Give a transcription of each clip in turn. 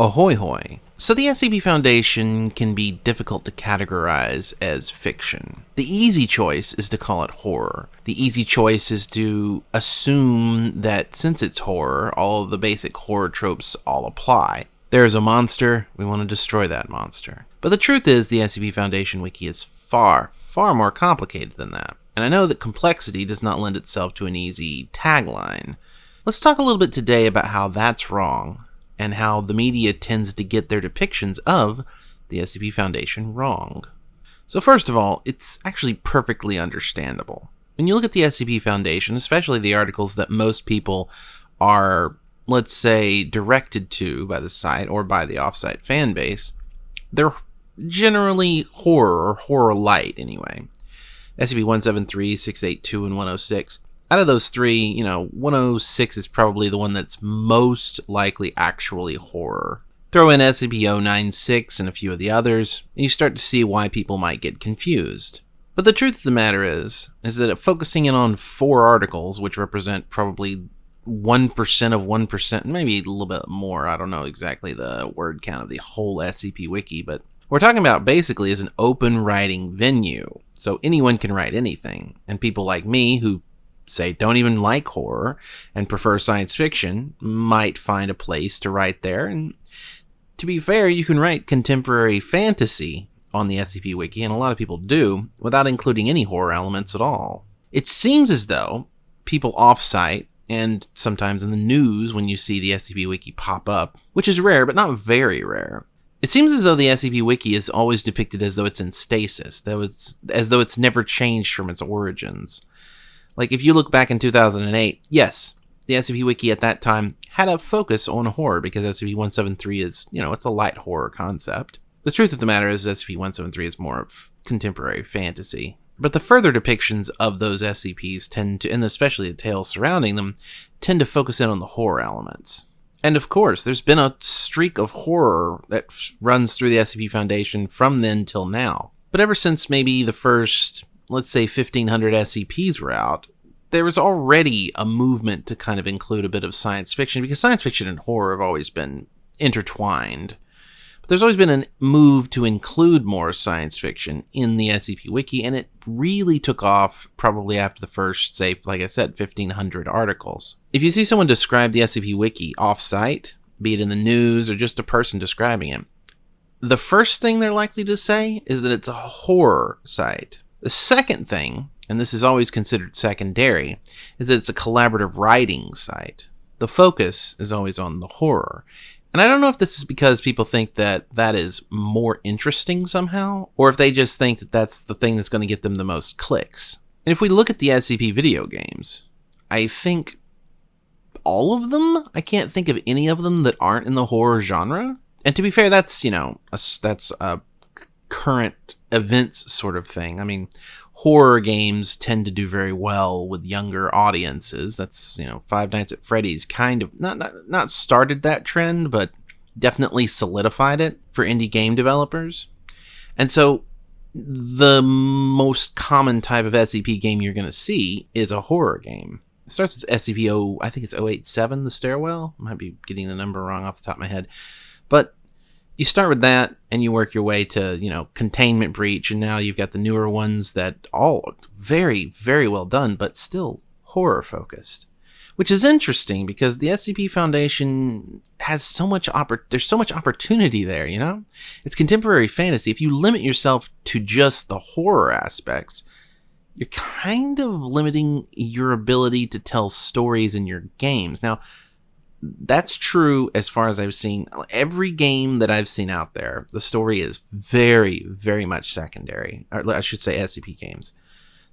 Ahoy hoy. So the SCP Foundation can be difficult to categorize as fiction. The easy choice is to call it horror. The easy choice is to assume that since it's horror, all of the basic horror tropes all apply. There is a monster, we want to destroy that monster. But the truth is, the SCP Foundation wiki is far, far more complicated than that. And I know that complexity does not lend itself to an easy tagline. Let's talk a little bit today about how that's wrong and how the media tends to get their depictions of the SCP Foundation wrong. So, first of all, it's actually perfectly understandable. When you look at the SCP Foundation, especially the articles that most people are, let's say, directed to by the site or by the offsite fan base, they're generally horror or horror light anyway. SCP 173, 682, and 106 out of those three, you know, 106 is probably the one that's most likely actually horror. Throw in SCP-096 and a few of the others, and you start to see why people might get confused. But the truth of the matter is, is that focusing in on four articles, which represent probably 1% of 1%, maybe a little bit more, I don't know exactly the word count of the whole SCP Wiki, but we're talking about basically as an open writing venue. So anyone can write anything, and people like me who say don't even like horror and prefer science fiction might find a place to write there. And to be fair, you can write contemporary fantasy on the SCP Wiki, and a lot of people do, without including any horror elements at all. It seems as though people offsite and sometimes in the news when you see the SCP Wiki pop up, which is rare but not very rare. It seems as though the SCP Wiki is always depicted as though it's in stasis, though it's as though it's never changed from its origins. Like if you look back in 2008, yes, the SCP Wiki at that time had a focus on horror because SCP-173 is, you know, it's a light horror concept. The truth of the matter is SCP-173 is more of contemporary fantasy. But the further depictions of those SCPs tend to, and especially the tales surrounding them, tend to focus in on the horror elements. And of course, there's been a streak of horror that runs through the SCP Foundation from then till now. But ever since maybe the first let's say 1500 SCPs were out, there was already a movement to kind of include a bit of science fiction because science fiction and horror have always been intertwined. But there's always been a move to include more science fiction in the SCP Wiki, and it really took off probably after the first, say, like I said, 1500 articles. If you see someone describe the SCP Wiki off-site, be it in the news or just a person describing it, the first thing they're likely to say is that it's a horror site the second thing, and this is always considered secondary, is that it's a collaborative writing site. The focus is always on the horror. And I don't know if this is because people think that that is more interesting somehow, or if they just think that that's the thing that's going to get them the most clicks. And if we look at the SCP video games, I think all of them, I can't think of any of them that aren't in the horror genre. And to be fair, that's, you know, a, that's a current events sort of thing. I mean, horror games tend to do very well with younger audiences. That's, you know, Five Nights at Freddy's kind of not not, not started that trend, but definitely solidified it for indie game developers. And so the most common type of SCP game you're going to see is a horror game. It starts with SCP-0, I think it's 087, The Stairwell. I might be getting the number wrong off the top of my head. But you start with that and you work your way to you know containment breach and now you've got the newer ones that all very very well done but still horror focused which is interesting because the scp foundation has so much oppor- there's so much opportunity there you know? It's contemporary fantasy. If you limit yourself to just the horror aspects you're kind of limiting your ability to tell stories in your games. Now that's true as far as I've seen. Every game that I've seen out there, the story is very, very much secondary. Or I should say SCP games.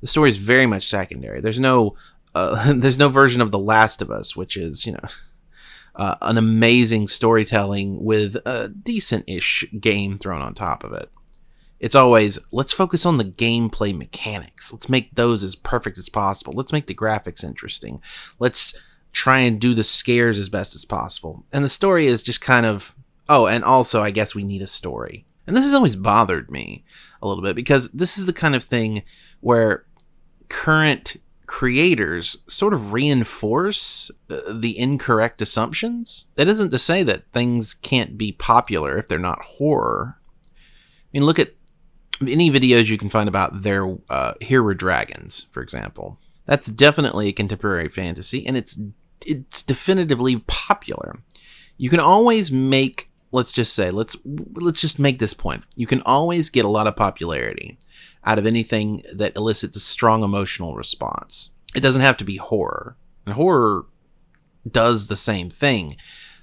The story is very much secondary. There's no, uh, there's no version of The Last of Us, which is you know, uh, an amazing storytelling with a decent-ish game thrown on top of it. It's always let's focus on the gameplay mechanics. Let's make those as perfect as possible. Let's make the graphics interesting. Let's try and do the scares as best as possible. And the story is just kind of, oh, and also, I guess we need a story. And this has always bothered me a little bit because this is the kind of thing where current creators sort of reinforce uh, the incorrect assumptions. That isn't to say that things can't be popular if they're not horror. I mean, look at any videos you can find about their uh, Here Were Dragons, for example. That's definitely a contemporary fantasy, and it's it's definitively popular. You can always make let's just say let's let's just make this point. You can always get a lot of popularity out of anything that elicits a strong emotional response. It doesn't have to be horror. And horror does the same thing,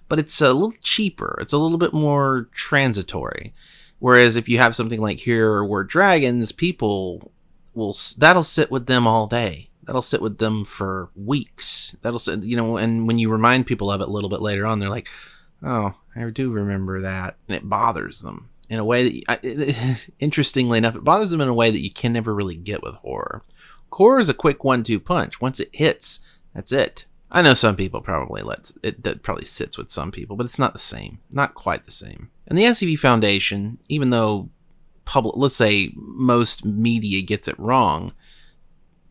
but it's a little cheaper. It's a little bit more transitory. Whereas if you have something like Here Were Dragons, people will that'll sit with them all day. That'll sit with them for weeks. That'll sit, you know, and when you remind people of it a little bit later on, they're like, "Oh, I do remember that," and it bothers them in a way that, you, interestingly enough, it bothers them in a way that you can never really get with horror. Horror is a quick one-two punch. Once it hits, that's it. I know some people probably lets it that probably sits with some people, but it's not the same. Not quite the same. And the SCP Foundation, even though public, let's say most media gets it wrong,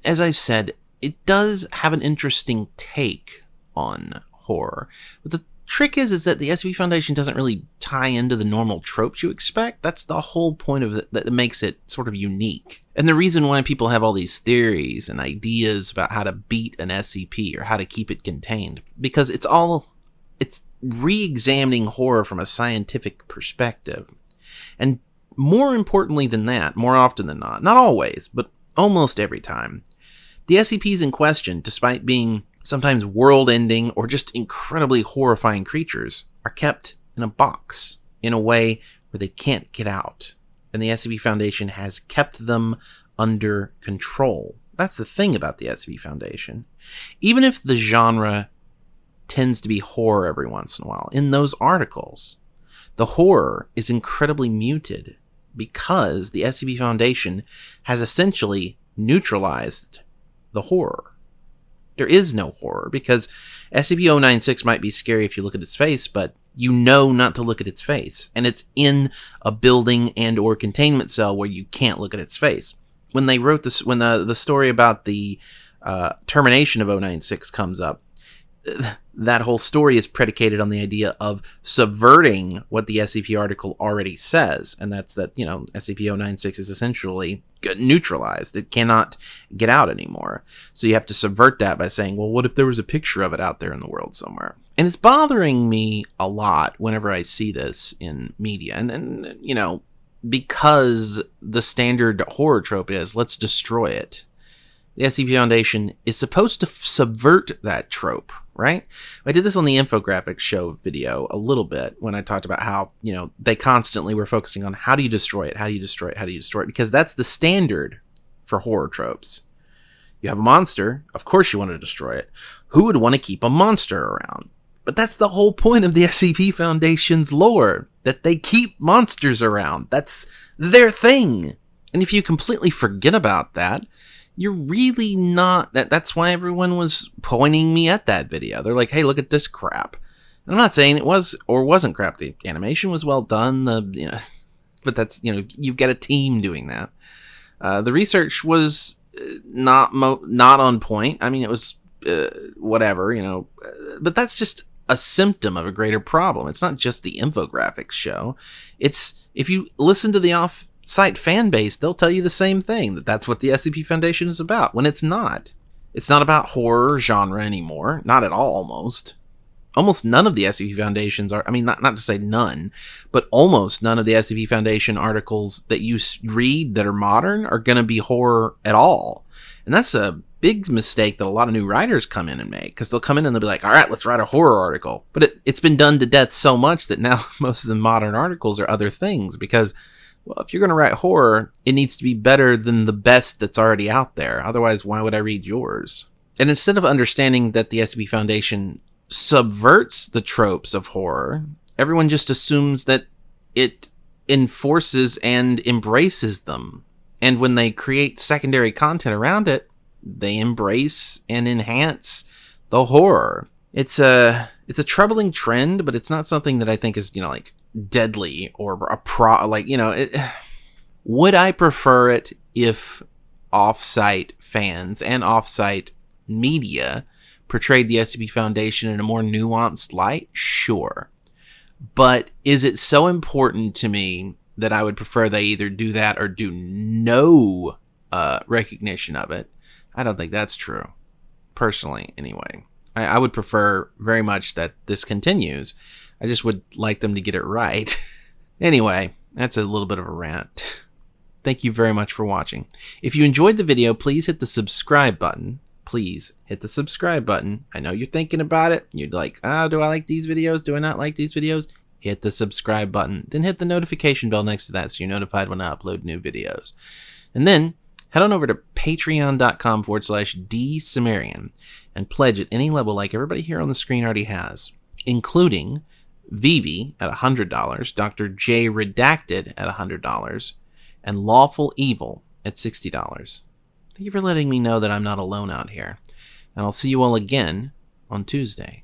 as I've said, it does have an interesting take on horror. But the trick is is that the SCP Foundation doesn't really tie into the normal tropes you expect. That's the whole point of it that makes it sort of unique. And the reason why people have all these theories and ideas about how to beat an SCP or how to keep it contained because it's all it's re-examining horror from a scientific perspective. And more importantly than that, more often than not, not always, but almost every time, the SCPs in question, despite being sometimes world ending or just incredibly horrifying creatures, are kept in a box in a way where they can't get out. And the SCP Foundation has kept them under control. That's the thing about the SCP Foundation. Even if the genre tends to be horror every once in a while. In those articles, the horror is incredibly muted because the SCP Foundation has essentially neutralized the horror. There is no horror because SCP-096 might be scary if you look at its face, but you know not to look at its face, and it's in a building and or containment cell where you can't look at its face. When they wrote this, when the the story about the uh, termination of 096 comes up, that whole story is predicated on the idea of subverting what the SCP article already says, and that's that, you know, SCP-096 is essentially neutralized. It cannot get out anymore. So you have to subvert that by saying, well, what if there was a picture of it out there in the world somewhere? And it's bothering me a lot whenever I see this in media. And, and you know, because the standard horror trope is, let's destroy it. The SCP Foundation is supposed to subvert that trope right? I did this on the infographics show video a little bit when I talked about how, you know, they constantly were focusing on how do you destroy it? How do you destroy it? How do you destroy it? Because that's the standard for horror tropes. You have a monster, of course you want to destroy it. Who would want to keep a monster around? But that's the whole point of the SCP Foundation's lore, that they keep monsters around. That's their thing. And if you completely forget about that, you're really not that that's why everyone was pointing me at that video. They're like hey look at this crap. And i'm not saying it was or wasn't crap. The animation was well done the you know but that's you know you've got a team doing that. Uh, the research was uh, not mo- not on point. I mean it was uh, whatever you know uh, but that's just a symptom of a greater problem. It's not just the infographics show. It's if you listen to the off site fan base, they'll tell you the same thing that that's what the SCP Foundation is about when it's not. It's not about horror genre anymore, not at all almost. Almost none of the SCP Foundations are, I mean, not, not to say none, but almost none of the SCP Foundation articles that you read that are modern are going to be horror at all. And that's a big mistake that a lot of new writers come in and make because they'll come in and they'll be like, all right, let's write a horror article. But it, it's been done to death so much that now most of the modern articles are other things because well, if you're going to write horror, it needs to be better than the best that's already out there. Otherwise, why would I read yours? And instead of understanding that the SCP Foundation subverts the tropes of horror, everyone just assumes that it enforces and embraces them. And when they create secondary content around it, they embrace and enhance the horror. It's a it's a troubling trend, but it's not something that I think is, you know, like deadly or a pro like you know it, would i prefer it if off-site fans and off-site media portrayed the SCP Foundation in a more nuanced light? Sure. But is it so important to me that I would prefer they either do that or do no uh, recognition of it? I don't think that's true. Personally, anyway. I, I would prefer very much that this continues. I just would like them to get it right. anyway, that's a little bit of a rant. Thank you very much for watching. If you enjoyed the video, please hit the subscribe button. Please hit the subscribe button. I know you're thinking about it. You're like, oh, do I like these videos? Do I not like these videos? Hit the subscribe button. Then hit the notification bell next to that so you're notified when I upload new videos. And then head on over to patreon.com forward slash dsumerian and pledge at any level like everybody here on the screen already has, including Vivi at $100, Dr. J Redacted at $100, and Lawful Evil at $60. Thank you for letting me know that I'm not alone out here, and I'll see you all again on Tuesday.